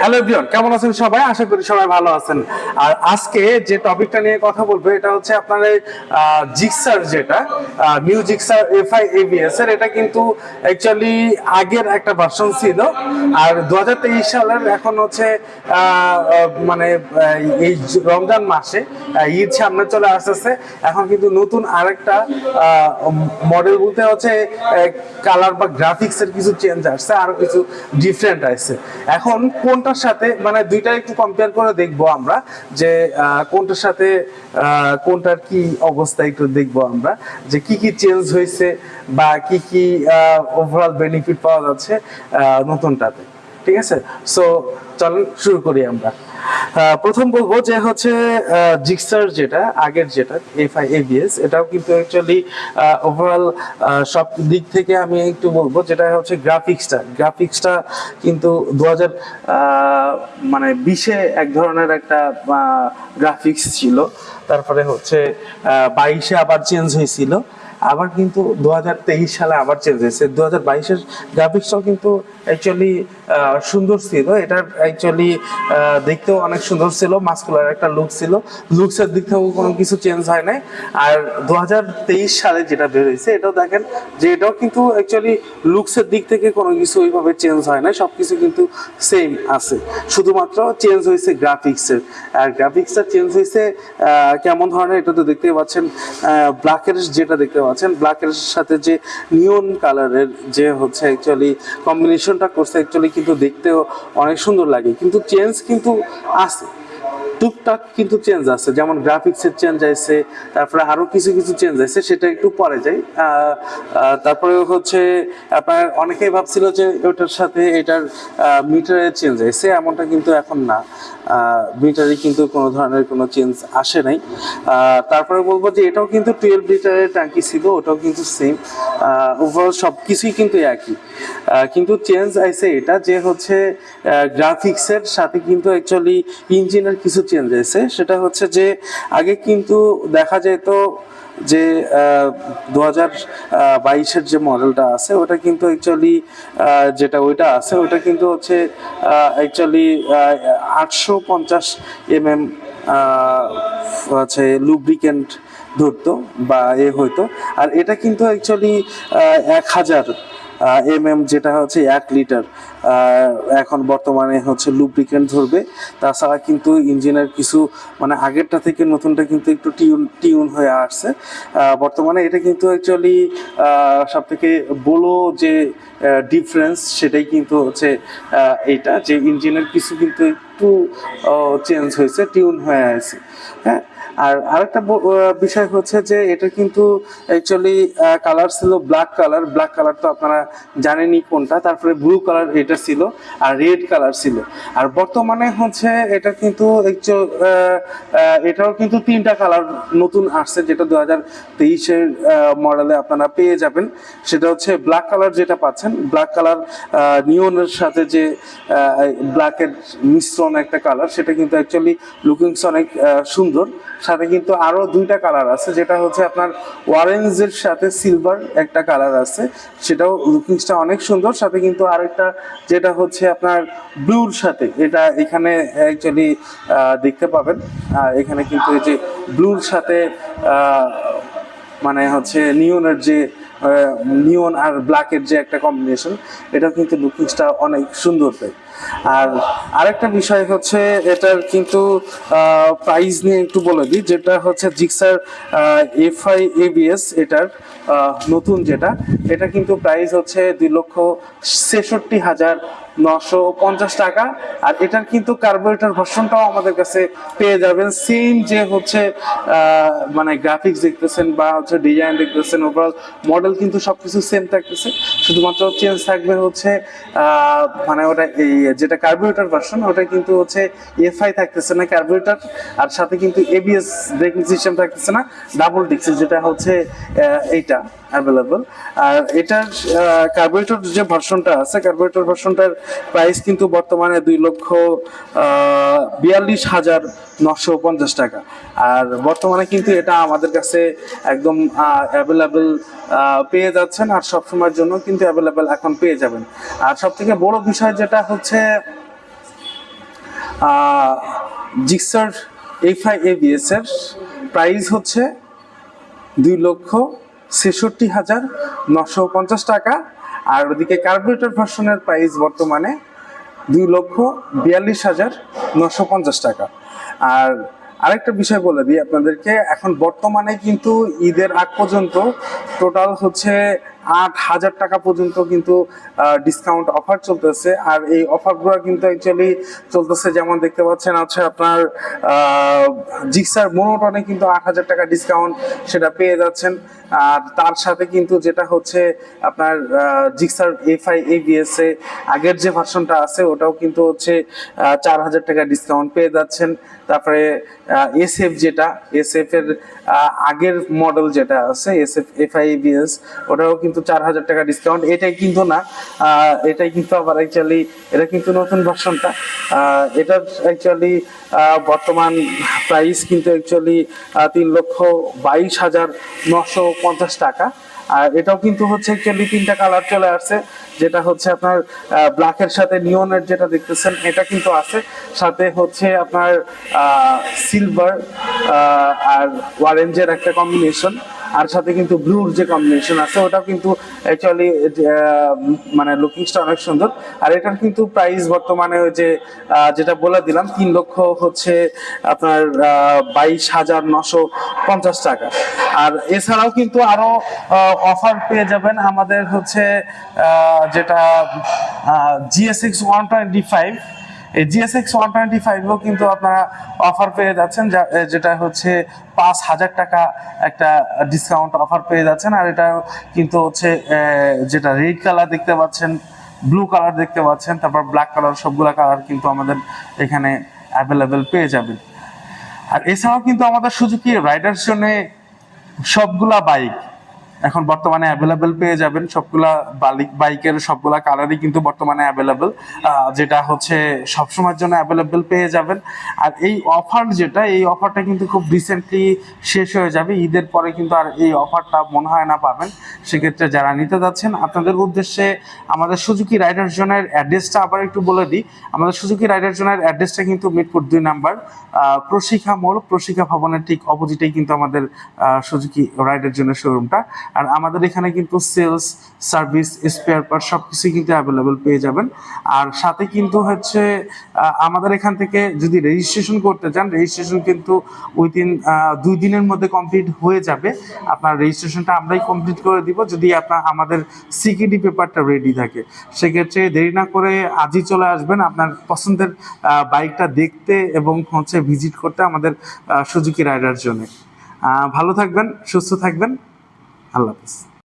Hello everyone কেমন আছেন সবাই? আশা করি সবাই ভালো আছেন। আর আজকে যে টপিকটা নিয়ে কথা বলব, এটা হচ্ছে আপনার জিক্সার যেটা নিউ জিক্সার এর। এটা কিন্তু অ্যাকচুয়ালি আগের একটা ভার্সন ছিল। আর দু সালের এখন হচ্ছে মানে এই রমজান মাসে ঈদ সামনে চলে আসতেছে। এখন কিন্তু নতুন আরেকটা মডেল বলতে হচ্ছে কালার বা গ্রাফিক্স এর কিছু চেঞ্জ আসছে, আরও কিছু ডিফারেন্ট আসছে। এখন কোনটার সাথে মানে দুইটা একটু কম্পেয়ার করে দেখব আমরা, যে কোনটার সাথে কোনটার কি অবস্থা একটু দেখব আমরা, যে কি কি চেঞ্জ হয়েছে বা কি কি ওভারঅল বেনিফিট পাওয়া যাচ্ছে নতুনটাতে। ঠিক আছে? সো চলুন, শুরু করি আমরা। প্রথম বলব যে হচ্ছে জিক্সার যেটা, আগের যেটা এফ আই এবিএস এটাও কিন্তু অ্যাকচুয়ালি ওভারঅল সব দিক থেকে আমি একটু বলব যেটা হচ্ছে গ্রাফিক্সটা গ্রাফিক্সটা কিন্তু দু হাজার মানে বিশে এক ধরনের একটা গ্রাফিক্স ছিল। তারপরে হচ্ছে বাইশে আবার চেঞ্জ হয়েছিল। আবার কিন্তু দু হাজার তেইশ সালে আবার চেঞ্জ হয়েছে। দু হাজার বাইশের গ্রাফিক্সটাও কিন্তু অ্যাকচুয়ালি সুন্দর ছিল। এটার অ্যাকচুয়ালি দেখতেও অনেক সুন্দর ছিল। মাস্কুলার একটা লুক ছিল। লুকসের দিক থেকেও কোনো কিছু চেঞ্জ হয় নাই। আর দু সালে যেটা বের হয়েছে, এটাও দেখেন যে এটাও কিন্তু অ্যাকচুয়ালি লুকসের দিক থেকে কোনো কিছু ওইভাবে চেঞ্জ হয় না সব কিছু কিন্তু সেম আছে। শুধুমাত্র চেঞ্জ হয়েছে গ্রাফিক্সের আর গ্রাফিক্সটা চেঞ্জ হয়েছে কেমন ধরনের, এটা তো দেখতেই পাচ্ছেন। ব্ল্যাকের যেটা দেখতে পাচ্ছেন ব্ল্যাকের সাথে যে নিয়ন কালারের যে হচ্ছে অ্যাকচুয়ালি কম্বিনেশনটা করছে অ্যাকচুয়ালি কিন্তু দেখতেও অনেক সুন্দর লাগে। কিন্তু চেঞ্জ কিন্তু আছে। টুকটাক কিন্তু চেঞ্জ আছে। যেমন গ্রাফিক্সের চেঞ্জ আছে তারপরে আরও কিছু কিছু চেঞ্জ আছে সেটা একটু পরে যাই। তারপরে হচ্ছে আপনার অনেকেই ভাবছিল যে ওটার সাথে এটার মিটারের চেঞ্জ আছে এমনটা কিন্তু এখন না। মিটারে কিন্তু কোনো ধরনের কোনো চেঞ্জ আসে নাই। তারপরে বলব যে এটাও কিন্তু টুয়েলভ লিটারের ট্যাঙ্কি ছিল, ওটাও কিন্তু সেম ওভারঅল সব কিছুই কিন্তু একই। কিন্তু চেঞ্জ আইছে এটা যে হচ্ছে গ্রাফিক্সের সাথে কিন্তু অ্যাকচুয়ালি ইঞ্জিনের কিছু চেঞ্জ আছে সেটা হচ্ছে যে, আগে কিন্তু দেখা যেত যে দু হাজার বাইশের যে মডেলটা আছে, ওটা কিন্তু অ্যাকচুয়ালি যেটা ওইটা আছে, ওটা কিন্তু হচ্ছে অ্যাকচুয়ালি আটশো পঞ্চাশ এম এম হচ্ছে লুব্রিকেন্ট ধরতো বা এ হইতো। আর এটা কিন্তু অ্যাকচুয়ালি এক হাজার এম এম যেটা হচ্ছে এক লিটার এখন বর্তমানে হচ্ছে লুব্রিকেন্ট ধরবে। তাছাড়া কিন্তু ইঞ্জিনের কিছু মানে আগেরটা থেকে নতুনটা কিন্তু একটু টিউন টিউন হয়ে আসছে। বর্তমানে এটা কিন্তু অ্যাকচুয়ালি সব থেকে বড় যে ডিফারেন্স সেটাই কিন্তু হচ্ছে এইটা যে ইঞ্জিনের কিছু কিন্তু একটু চেঞ্জ হয়েছে টিউন হয়ে আছে হ্যাঁ? আর আরেকটা বিষয় হচ্ছে যে এটা কিন্তু অ্যাকচুয়ালি কালার ছিল ব্ল্যাক কালার ব্ল্যাক কালার তো আপনারা জানেনই কোনটা। তারপরে ব্লু কালার এটা ছিল আর রেড কালার ছিল। আর বর্তমানে হচ্ছে এটা কিন্তু এটাও কিন্তু তিনটা কালার নতুন আসছে, যেটা দু হাজার তেইশের মডেলে আপনারা পেয়ে যাবেন। সেটা হচ্ছে ব্ল্যাক কালার যেটা পাচ্ছেন। ব্ল্যাক কালার নিয়নের সাথে যে ব্ল্যাকের মিশ্রণ একটা কালার সেটা কিন্তু অ্যাকচুয়ালি লুকিংস অনেক সুন্দর। সাথে কিন্তু আরও দুইটা কালার আছে, যেটা হচ্ছে আপনার অরেঞ্জের সাথে সিলভার একটা কালার আছে, সেটাও লুকিংসটা অনেক সুন্দর। সাথে কিন্তু আরেকটা যেটা হচ্ছে আপনার ব্লুর সাথে, এটা এখানে অ্যাকচুয়ালি দেখতে পাবেন। এখানে কিন্তু এই যে ব্লুর সাথে মানে হচ্ছে নিয়নের যে নিয়ন আর ব্ল্যাকের যে একটা কম্বিনেশন এটা কিন্তু লুকিংসটা অনেক সুন্দর দেয়। আর আরেকটা বিষয় হচ্ছে এটার কিন্তু প্রাইস নিয়ে একটু বলে দিই, যেটা হচ্ছে জিক্সার এফআই এবিএস এটার নতুন যেটা, এটা কিন্তু প্রাইস হচ্ছে দুই লক্ষ ছেষট্টি হাজার নশো পঞ্চাশ টাকা। আর এটার কিন্তু কার্বোরেটর ভার্সনটাও আমাদের কাছে পেয়ে যাবেন। সেম যে হচ্ছে মানে গ্রাফিক্স দেখতেছেন বা হচ্ছে ডিজাইন দেখতেছেন ওভারঅল মডেল কিন্তু সব কিছু সেম থাকতেছে। শুধুমাত্র চেঞ্জ থাকবে হচ্ছে মানে ওটা এই যেটা কার্বোরেটর ভার্সন ওটা কিন্তু হচ্ছে এফআই থাকতেছে না কার্বোরেটর আর সাথে কিন্তু এবিএস ব্রেকিং সিস্টেম থাকতেছে না ডাবল ডিক্স যেটা হচ্ছে এইটা অ্যাভেলেবল আর এটার কার্বোরেটর যে ভার্সনটা আছে কার্বোরেটর ভার্সনটার প্রাইস কিন্তু বর্তমানে দুই লক্ষ বিয়াল্লিশ হাজার নশো পঞ্চাশ টাকা। আর বর্তমানে কিন্তু এটা আমাদের কাছে একদম অ্যাভেলেবেল পেয়ে যাচ্ছেন, আর সবসময়ের জন্য কিন্তু অ্যাভেলেবেল এখন পেয়ে যাবেন। আর সব থেকে বড় বিষয় যেটা হচ্ছে হচ্ছে জিক্সার এফআই এবিএস প্রাইস হচ্ছে দুই লক্ষ ছেষট্টি হাজার নশো পঞ্চাশ টাকা। আর ওদিকে কার্বোরেটর ভার্সনের প্রাইস বর্তমানে দুই লক্ষ বিয়াল্লিশ হাজার নশো পঞ্চাশ টাকা। আর আরেকটা বিষয় বলে দিই আপনাদেরকে, এখন বর্তমানে কিন্তু ঈদের আগ পর্যন্ত টোটাল হচ্ছে আট হাজার টাকা পর্যন্ত কিন্তু ডিসকাউন্ট অফার চলতেছে। আর এই অফারগুলো কিন্তু অ্যাকচুয়ালি চলতেছে, যেমন দেখতে পাচ্ছেন আছে আপনার জিক্সার মোনোটনে কিন্তু আট হাজার টাকা ডিসকাউন্ট সেটা পেয়ে যাচ্ছেন। আর তার সাথে কিন্তু যেটা হচ্ছে আপনার জিক্সার এফআই এবিএস এ আগের যে ভার্সনটা আছে, ওটাও কিন্তু হচ্ছে চার হাজার টাকা ডিসকাউন্ট পেয়ে যাচ্ছেন। তারপরে এসএফ যেটা এসএফ এর আগের মডেল যেটা আছে এস এসএফ এফআই এবিএস ওটাও কিন্তু চার হাজার টাকা ডিসকাউন্ট এটাই কিন্তু না এটাই কিন্তু আবার অ্যাকচুয়ালি এটা কিন্তু নতুন ভার্সনটা এটার অ্যাকচুয়ালি বর্তমান প্রাইস কিন্তু অ্যাকচুয়ালি তিন লক্ষ বাইশ হাজার নশো পঞ্চাশ টাকা। আর এটাও কিন্তু হচ্ছে অ্যাকচুয়ালি তিনটা কালার চলে আসছে, যেটা হচ্ছে আপনার ব্ল্যাকের সাথে নিয়নের যেটা দেখতেছেন, এটা কিন্তু আছে। সাথে হচ্ছে আপনার সিলভার আর অরেঞ্জের একটা কম্বিনেশন আর সাথে কিন্তু ব্লুর যে কম্বিনেশন আছে, ওটাও কিন্তু অ্যাকচুয়ালি মানে লুকিংসটা অনেক সুন্দর। আর এটার কিন্তু প্রাইস বর্তমানে ওই যে যেটা বলে দিলাম, তিন লক্ষ হচ্ছে আপনার বাইশ হাজার নশো পঞ্চাশ টাকা। আর এছাড়াও কিন্তু আরও অফার পেয়ে যাবেন আমাদের হচ্ছে যেটা জিএসএক্স ওয়ান টোয়েন্টি ফাইভ এই জিএসএক্স ওয়ান টোয়েন্টি ফাইভও কিন্তু আপনারা অফার পেয়ে যাচ্ছেন যেটা হচ্ছে পাঁচ হাজার টাকা একটা ডিসকাউন্ট অফার পেয়ে যাচ্ছেন। আর এটা কিন্তু হচ্ছে যেটা রেড কালার দেখতে পাচ্ছেন ব্লু কালার দেখতে পাচ্ছেন, তারপর ব্ল্যাক কালার সবগুলা কালার কিন্তু আমাদের এখানে অ্যাভেলেবেল পেয়ে যাবেন। আর এছাড়াও কিন্তু আমাদের সুজুকি রাইডার্স জন্য সবগুলা বাইক এখন বর্তমানে অ্যাভেলেবেল পেয়ে যাবেন সবগুলা বাইকের সবগুলা কালারই কিন্তু বর্তমানে অ্যাভেলেবেল যেটা হচ্ছে সবসময়ের জন্য অ্যাভেলেবেল পেয়ে যাবেন। আর এই অফার যেটা, এই অফারটা কিন্তু খুব রিসেন্টলি শেষ হয়ে যাবে। ঈদের পরে কিন্তু আর এই অফারটা মনে হয় না পাবেন। সেক্ষেত্রে যারা নিতে যাচ্ছেন, আপনাদের উদ্দেশ্যে আমাদের সুজুকি রাইডার জোনের অ্যাড্রেসটা আবার একটু বলে দিই। আমাদের সুজুকি রাইডার জোনের অ্যাড্রেসটা কিন্তু মিরপুর দুই নাম্বার প্রশিক্ষা মোড় প্রশিক্ষা ভবনের ঠিক অপোজিটেই কিন্তু আমাদের সুজুকি রাইডার জোনের শোরুমটা আর আমাদের এখানে কিন্তু সেলস সার্ভিস স্পেয়ার পার্ট সব কিছুই কিন্তু অ্যাভেলেবেল পেয়ে যাবেন। আর সাথে কিন্তু হচ্ছে আমাদের এখান থেকে যদি রেজিস্ট্রেশন করতে চান রেজিস্ট্রেশন কিন্তু উইদিন দুই দিনের মধ্যে কমপ্লিট হয়ে যাবে। আপনার রেজিস্ট্রেশনটা আমরাই কমপ্লিট করে দিব যদি আপনার, আমাদের সিকিডি পেপারটা রেডি থাকে। সেক্ষেত্রে দেরি না করে আজই চলে আসবেন। আপনার পছন্দের বাইকটা দেখতে এবং হচ্ছে ভিজিট করতে আমাদের সুজুকি রাইডার জন্য। ভালো থাকবেন, সুস্থ থাকবেন। আল্লাহ হাফিজ।